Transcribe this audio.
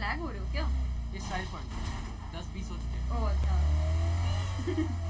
Lag हो रहे हो क्या? इस साइड पर 10 20 हो चुके हैं। ओ अच्छा।